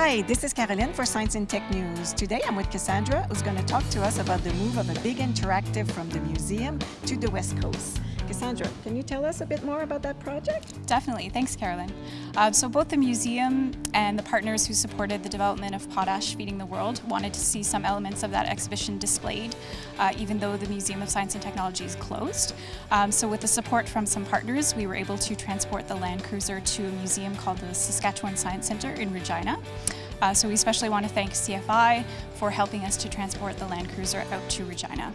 Hi, this is Caroline for Science and Tech News. Today I'm with Cassandra, who's going to talk to us about the move of a big interactive from the museum to the West Coast. Cassandra, can you tell us a bit more about that project? Definitely, thanks Carolyn. Uh, so both the museum and the partners who supported the development of Potash Feeding the World wanted to see some elements of that exhibition displayed, uh, even though the Museum of Science and Technology is closed. Um, so with the support from some partners, we were able to transport the Land Cruiser to a museum called the Saskatchewan Science Centre in Regina. Uh, so we especially want to thank CFI for helping us to transport the Land Cruiser out to Regina.